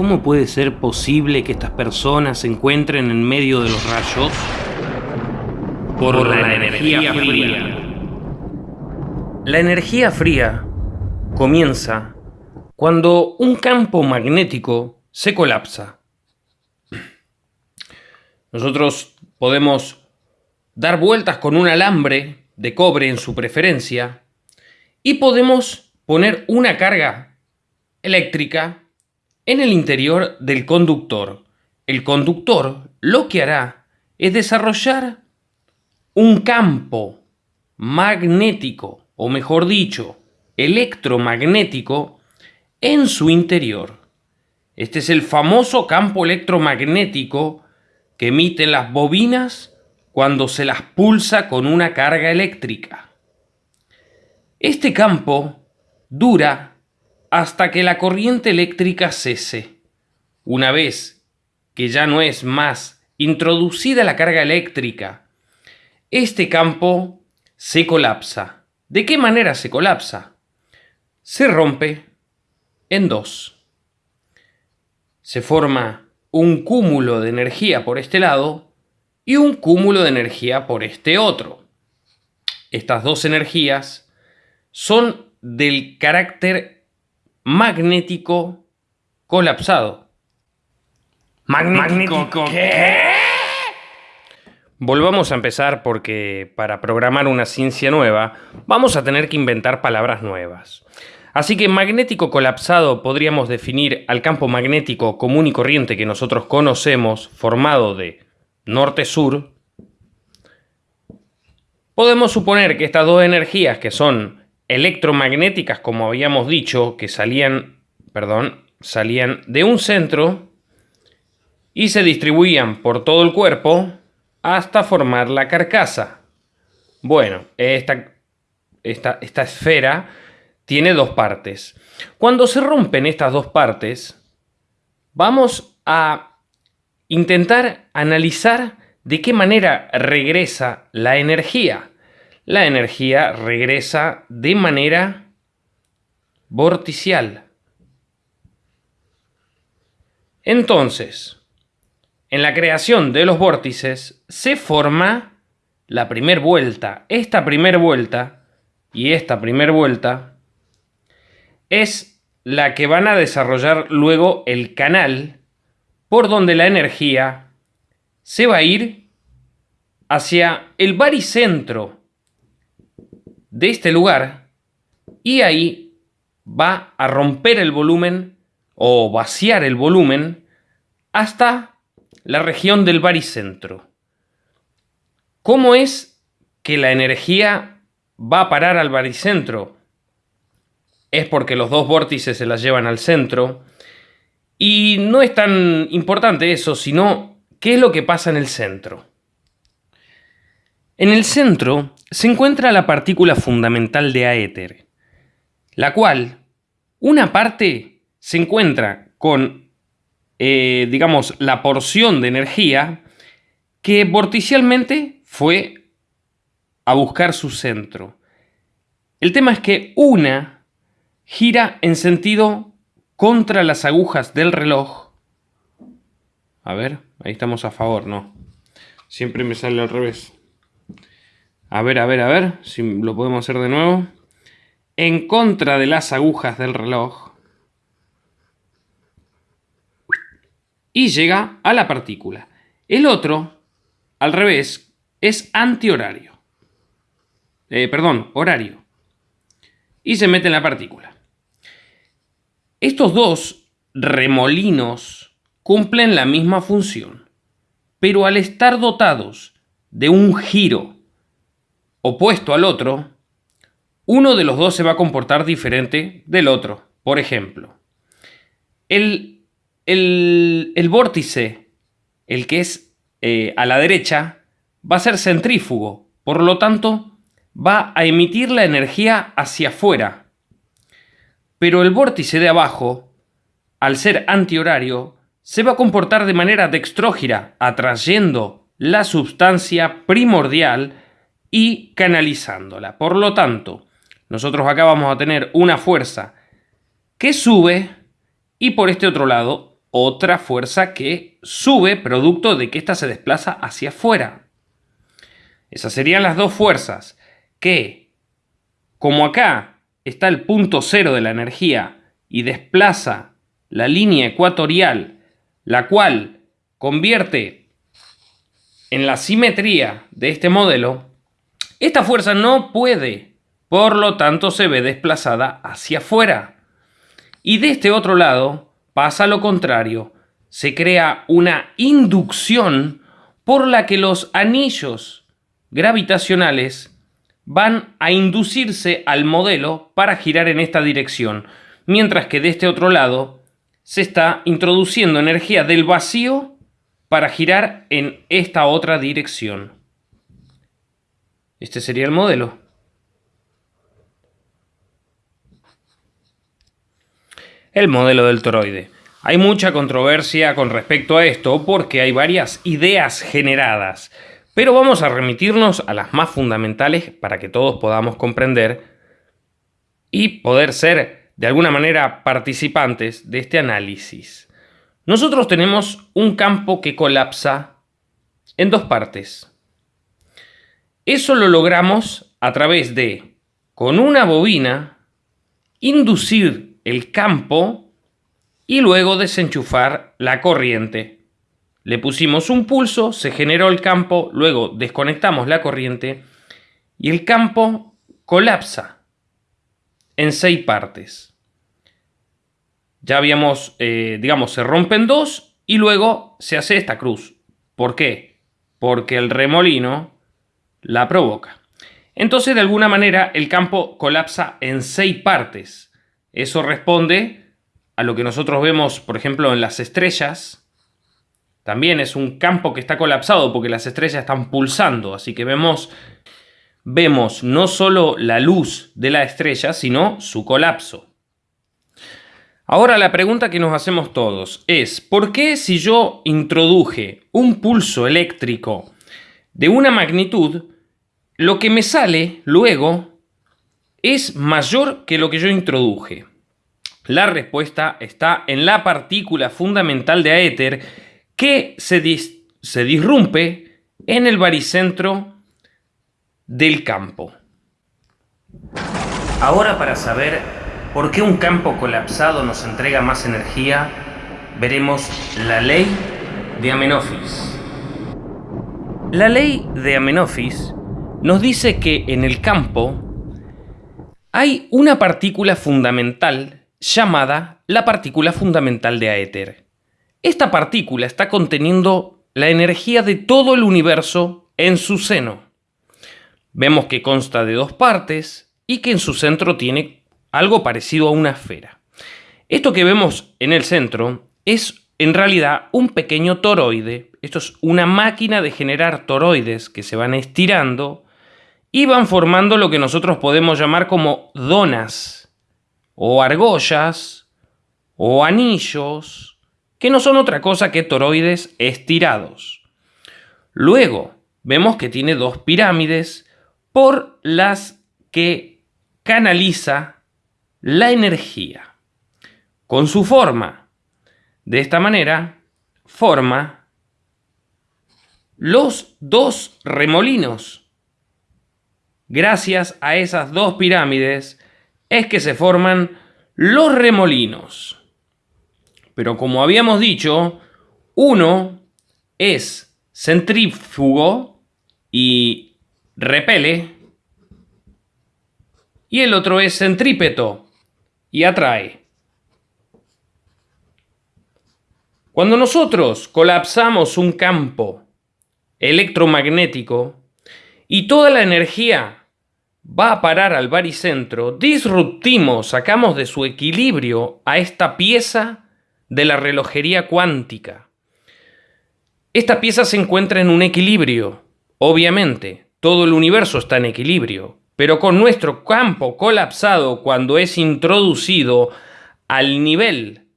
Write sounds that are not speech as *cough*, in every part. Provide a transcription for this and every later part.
¿Cómo puede ser posible que estas personas se encuentren en medio de los rayos? Por, la, energía, fría. La energía fría comienza cuando un campo magnético se colapsa. Nosotros podemos dar vueltas con un alambre de cobre en su preferencia y podemos poner una carga eléctrica en el interior del conductor. El conductor lo que hará es desarrollar un campo magnético, o mejor dicho, electromagnético, en su interior. Este es el famoso campo electromagnético que emiten las bobinas cuando se las pulsa con una carga eléctrica. Este campo dura hasta que la corriente eléctrica cese. Una vez que ya no es más introducida la carga eléctrica este campo se colapsa. ¿De qué manera se colapsa? Se rompe en dos. Se forma un cúmulo de energía por este lado y un cúmulo de energía por este otro. Estas dos energías son del carácter magnético colapsado. ¿Magnético, qué? Volvamos a empezar porque para programar una ciencia nueva vamos a tener que inventar palabras nuevas. Así que magnético colapsado podríamos definir al campo magnético común y corriente que nosotros conocemos, formado de norte-sur. Podemos suponer que estas dos energías que son electromagnéticas, como habíamos dicho, que salían, perdón, salían de un centro y se distribuían por todo el cuerpo, hasta formar la carcasa. Bueno, esta, esta, esta esfera tiene dos partes. Cuando se rompen estas dos partes, vamos a intentar analizar de qué manera regresa la energía. La energía regresa de manera vorticial. Entonces, en la creación de los vórtices se forma la primera vuelta. Esta primera vuelta y esta primera vuelta es la que van a desarrollar luego el canal por donde la energía se va a ir hacia el baricentro de este lugar y ahí va a romper el volumen o vaciar el volumen hasta la región del baricentro. ¿Cómo es que la energía va a parar al baricentro? Es porque los dos vórtices se las llevan al centro. Y no es tan importante eso, sino qué es lo que pasa en el centro. En el centro se encuentra la partícula fundamental de aéter, la cual, una parte se encuentra con eh, digamos, la porción de energía que vorticialmente fue a buscar su centro. El tema es que una gira en sentido contra las agujas del reloj. A ver, ahí estamos a favor, ¿no? Siempre me sale al revés. A ver, a ver, a ver, si lo podemos hacer de nuevo. En contra de las agujas del reloj. y llega a la partícula. El otro, al revés, es antihorario. Eh, perdón, horario. Y se mete en la partícula. Estos dos remolinos cumplen la misma función, pero al estar dotados de un giro opuesto al otro, uno de los dos se va a comportar diferente del otro. Por ejemplo, el el, vórtice, el que es eh, a la derecha, va a ser centrífugo, por lo tanto, va a emitir la energía hacia afuera. Pero el vórtice de abajo, al ser antihorario, se va a comportar de manera dextrógira, atrayendo la sustancia primordial y canalizándola. Por lo tanto, nosotros acá vamos a tener una fuerza que sube y por este otro lado otra fuerza que sube producto de que ésta se desplaza hacia afuera. Esas serían las dos fuerzas que, como acá está el punto cero de la energía y desplaza la línea ecuatorial, la cual convierte en la simetría de este modelo, esta fuerza no puede, por lo tanto se ve desplazada hacia afuera. Y de este otro lado pasa lo contrario, se crea una inducción por la que los anillos gravitacionales van a inducirse al modelo para girar en esta dirección, mientras que de este otro lado se está introduciendo energía del vacío para girar en esta otra dirección. Este sería el modelo. El modelo del toroide. Hay mucha controversia con respecto a esto porque hay varias ideas generadas, pero vamos a remitirnos a las más fundamentales para que todos podamos comprender y poder ser de alguna manera participantes de este análisis. Nosotros tenemos un campo que colapsa en dos partes. Eso lo logramos a través de, con una bobina, inducir el campo y luego desenchufar la corriente. Le pusimos un pulso, se generó el campo, luego desconectamos la corriente y el campo colapsa en seis partes ya habíamos, eh, digamos, se rompen dos y luego se hace esta cruz. ¿Por qué? Porque el remolino la provoca. Entonces, de alguna manera, el campo colapsa en seis partes. Eso responde a lo que nosotros vemos, por ejemplo, en las estrellas. También es un campo que está colapsado porque las estrellas están pulsando. Así que vemos, vemos no solo la luz de la estrella, sino su colapso. Ahora la pregunta que nos hacemos todos es, ¿por qué si yo introduje un pulso eléctrico de una magnitud, lo que me sale luego es mayor que lo que yo introduje? La respuesta está en la partícula fundamental de aéter que se, se disrumpe en el baricentro del campo. Ahora para saber ¿Por qué un campo colapsado nos entrega más energía? Veremos la ley de Amenofis. La ley de Amenofis nos dice que en el campo hay una partícula fundamental llamada la partícula fundamental de Aéter. Esta partícula está conteniendo la energía de todo el universo en su seno. Vemos que consta de dos partes y que en su centro tiene algo parecido a una esfera. Esto que vemos en el centro es en realidad un pequeño toroide. Esto es una máquina de generar toroides que se van estirando y van formando lo que nosotros podemos llamar como donas o argollas o anillos, que no son otra cosa que toroides estirados. Luego vemos que tiene dos pirámides por las que canaliza la energía con su forma. De esta manera, forma los dos remolinos. Gracias a esas dos pirámides es que se forman los remolinos. Pero como habíamos dicho, uno es centrífugo y repele, y el otro es centrípeto y atrae. Cuando nosotros colapsamos un campo electromagnético y toda la energía va a parar al baricentro, disruptimos, sacamos de su equilibrio a esta pieza de la relojería cuántica. Esta pieza se encuentra en un equilibrio, obviamente, todo el universo está en equilibrio, pero con nuestro campo colapsado cuando es introducido al nivel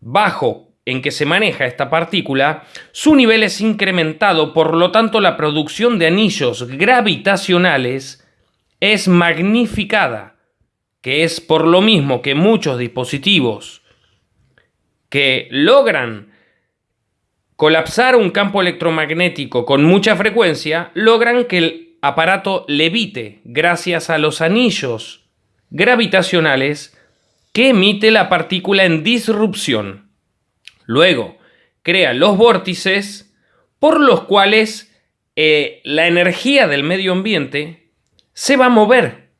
bajo en que se maneja esta partícula, su nivel es incrementado, por lo tanto la producción de anillos gravitacionales es magnificada, que es por lo mismo que muchos dispositivos que logran colapsar un campo electromagnético con mucha frecuencia, logran que el aparato levite gracias a los anillos gravitacionales que emite la partícula en disrupción. Luego, crea los vórtices por los cuales eh, la energía del medio ambiente se va a mover,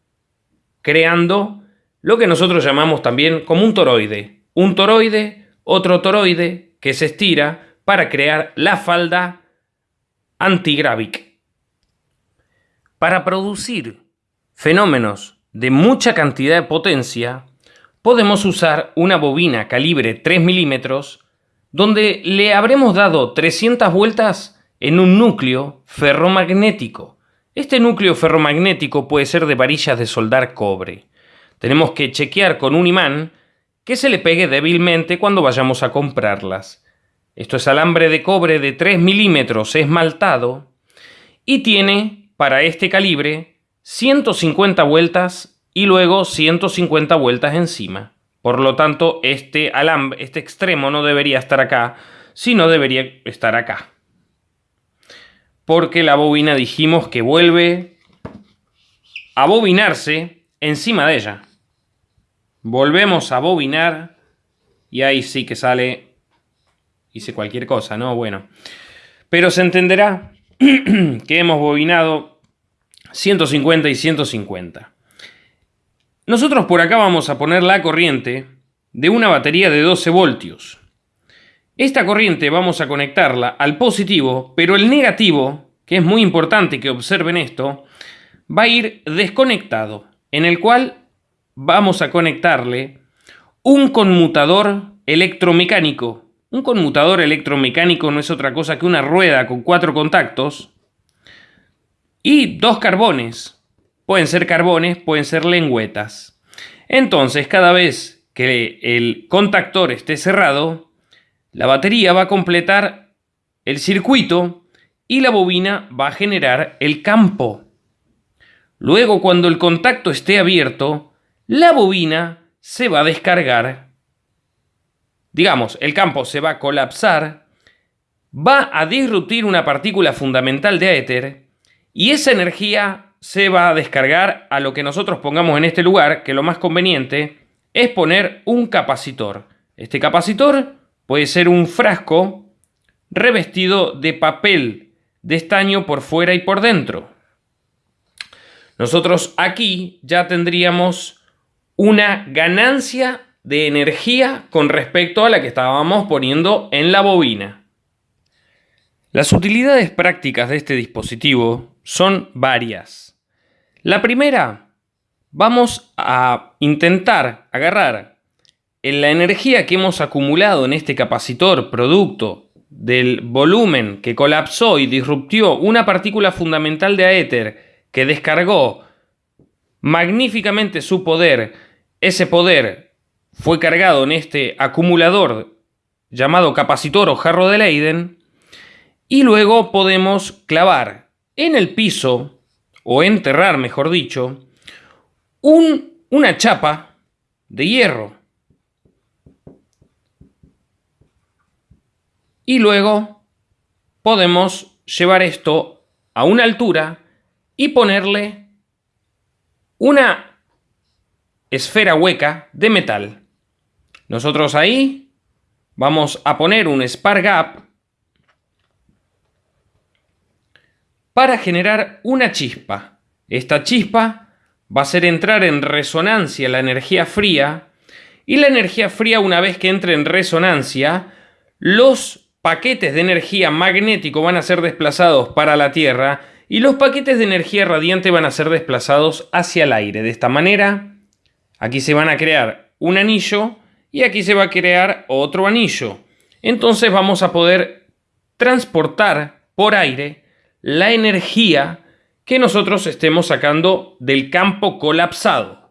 creando lo que nosotros llamamos también como un toroide. Un toroide, otro toroide que se estira para crear la falda antigrávica. Para producir fenómenos de mucha cantidad de potencia, podemos usar una bobina calibre 3 milímetros donde le habremos dado 300 vueltas en un núcleo ferromagnético. Este núcleo ferromagnético puede ser de varillas de soldar cobre. Tenemos que chequear con un imán que se le pegue débilmente cuando vayamos a comprarlas. Esto es alambre de cobre de 3 milímetros esmaltado y tiene para este calibre 150 vueltas y luego 150 vueltas encima. Por lo tanto, este alambre, este extremo no debería estar acá, sino debería estar acá. Porque la bobina dijimos que vuelve a bobinarse encima de ella. Volvemos a bobinar y ahí sí que sale hice cualquier cosa, ¿no? Bueno. Pero se entenderá *clears throat* que hemos bobinado 150 y 150. Nosotros por acá vamos a poner la corriente de una batería de 12 voltios. Esta corriente vamos a conectarla al positivo, pero el negativo, que es muy importante que observen esto, va a ir desconectado, en el cual vamos a conectarle un conmutador electromecánico un conmutador electromecánico no es otra cosa que una rueda con cuatro contactos y dos carbones. Pueden ser carbones, pueden ser lengüetas. Entonces, cada vez que el contactor esté cerrado, la batería va a completar el circuito y la bobina va a generar el campo. Luego, cuando el contacto esté abierto, la bobina se va a descargar digamos, el campo se va a colapsar, va a disruptir una partícula fundamental de éter y esa energía se va a descargar a lo que nosotros pongamos en este lugar, que lo más conveniente es poner un capacitor. Este capacitor puede ser un frasco revestido de papel de estaño por fuera y por dentro. Nosotros aquí ya tendríamos una ganancia de energía con respecto a la que estábamos poniendo en la bobina. Las utilidades prácticas de este dispositivo son varias. La primera, vamos a intentar agarrar en la energía que hemos acumulado en este capacitor producto del volumen que colapsó y disruptió una partícula fundamental de aéter que descargó magníficamente su poder, ese poder fue cargado en este acumulador llamado capacitor o jarro de Leiden y luego podemos clavar en el piso o enterrar, mejor dicho, un, una chapa de hierro. Y luego podemos llevar esto a una altura y ponerle una esfera hueca de metal. Nosotros ahí vamos a poner un spark gap para generar una chispa. Esta chispa va a hacer entrar en resonancia la energía fría y la energía fría una vez que entre en resonancia, los paquetes de energía magnético van a ser desplazados para la Tierra y los paquetes de energía radiante van a ser desplazados hacia el aire. De esta manera, aquí se van a crear un anillo y aquí se va a crear otro anillo. Entonces vamos a poder transportar por aire la energía que nosotros estemos sacando del campo colapsado.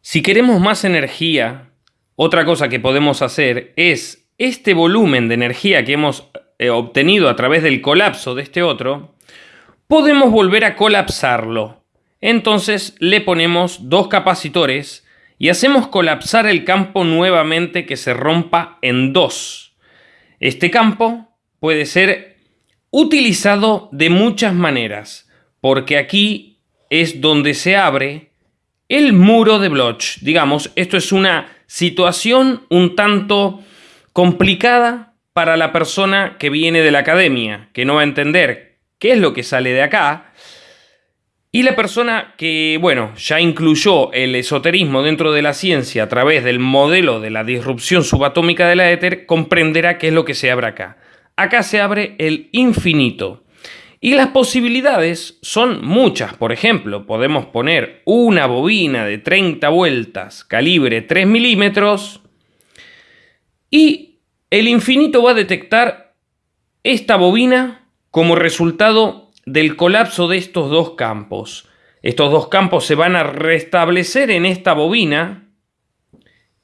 Si queremos más energía, otra cosa que podemos hacer es este volumen de energía que hemos eh, obtenido a través del colapso de este otro, podemos volver a colapsarlo. Entonces le ponemos dos capacitores y hacemos colapsar el campo nuevamente que se rompa en dos. Este campo puede ser utilizado de muchas maneras, porque aquí es donde se abre el muro de Bloch. Digamos, esto es una situación un tanto complicada para la persona que viene de la academia, que no va a entender qué es lo que sale de acá, y la persona que, bueno, ya incluyó el esoterismo dentro de la ciencia a través del modelo de la disrupción subatómica de la éter, comprenderá qué es lo que se abre acá. Acá se abre el infinito. Y las posibilidades son muchas. Por ejemplo, podemos poner una bobina de 30 vueltas, calibre 3 milímetros, y el infinito va a detectar esta bobina como resultado del colapso de estos dos campos. Estos dos campos se van a restablecer en esta bobina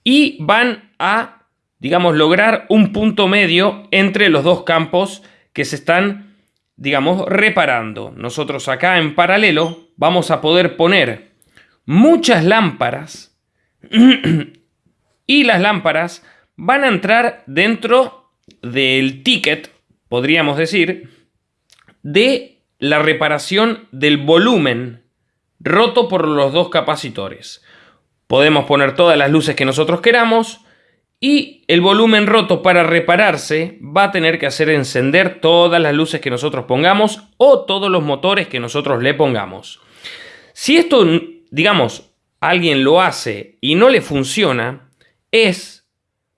y van a, digamos, lograr un punto medio entre los dos campos que se están, digamos, reparando. Nosotros acá en paralelo vamos a poder poner muchas lámparas *clears throat* y las lámparas van a entrar dentro del ticket, podríamos decir, de la reparación del volumen roto por los dos capacitores. Podemos poner todas las luces que nosotros queramos y el volumen roto para repararse va a tener que hacer encender todas las luces que nosotros pongamos o todos los motores que nosotros le pongamos. Si esto, digamos, alguien lo hace y no le funciona, es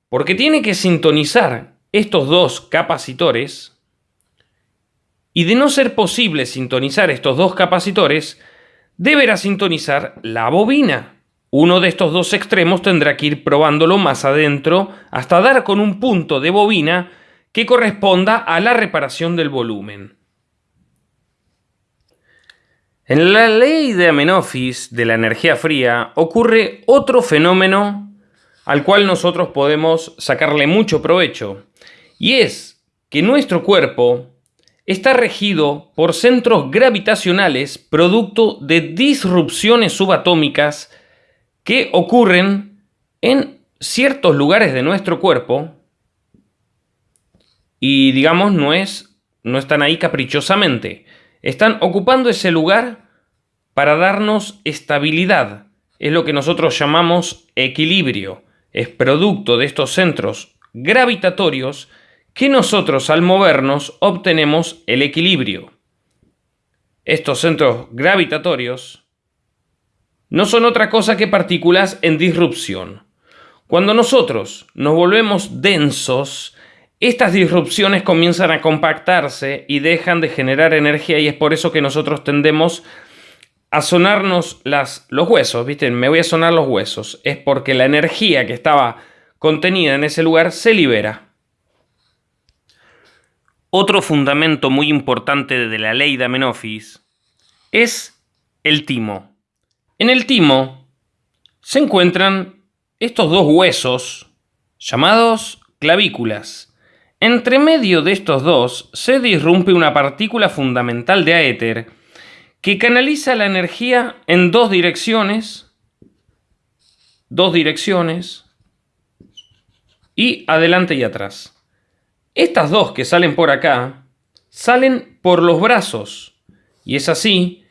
porque tiene que sintonizar estos dos capacitores y de no ser posible sintonizar estos dos capacitores, deberá sintonizar la bobina. Uno de estos dos extremos tendrá que ir probándolo más adentro hasta dar con un punto de bobina que corresponda a la reparación del volumen. En la ley de Amenofis de la energía fría ocurre otro fenómeno al cual nosotros podemos sacarle mucho provecho, y es que nuestro cuerpo está regido por centros gravitacionales producto de disrupciones subatómicas que ocurren en ciertos lugares de nuestro cuerpo y digamos no es no están ahí caprichosamente, están ocupando ese lugar para darnos estabilidad. Es lo que nosotros llamamos equilibrio. Es producto de estos centros gravitatorios que nosotros al movernos obtenemos el equilibrio. Estos centros gravitatorios no son otra cosa que partículas en disrupción. Cuando nosotros nos volvemos densos, estas disrupciones comienzan a compactarse y dejan de generar energía y es por eso que nosotros tendemos a sonarnos los huesos, ¿viste? Me voy a sonar los huesos. Es porque la energía que estaba contenida en ese lugar se libera. Otro fundamento muy importante de la ley de Amenofis es el timo. En el timo se encuentran estos dos huesos llamados clavículas. Entre medio de estos dos se disrumpe una partícula fundamental de aéter que canaliza la energía en dos direcciones, dos direcciones, y adelante y atrás. Estas dos que salen por acá, salen por los brazos. Y es así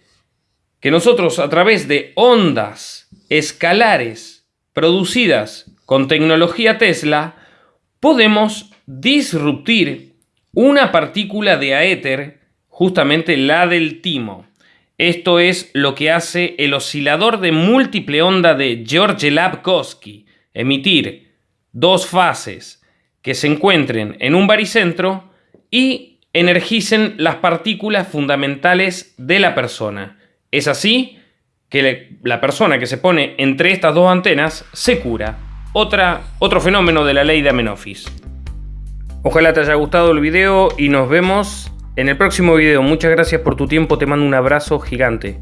que nosotros a través de ondas escalares producidas con tecnología Tesla, podemos disruptir una partícula de aéter, justamente la del timo. Esto es lo que hace el oscilador de múltiple onda de George Labkovsky, emitir dos fases que se encuentren en un baricentro y energicen las partículas fundamentales de la persona. Es así que la persona que se pone entre estas dos antenas se cura. Otra, otro fenómeno de la ley de Amenofis. Ojalá te haya gustado el video y nos vemos en el próximo video. Muchas gracias por tu tiempo, te mando un abrazo gigante.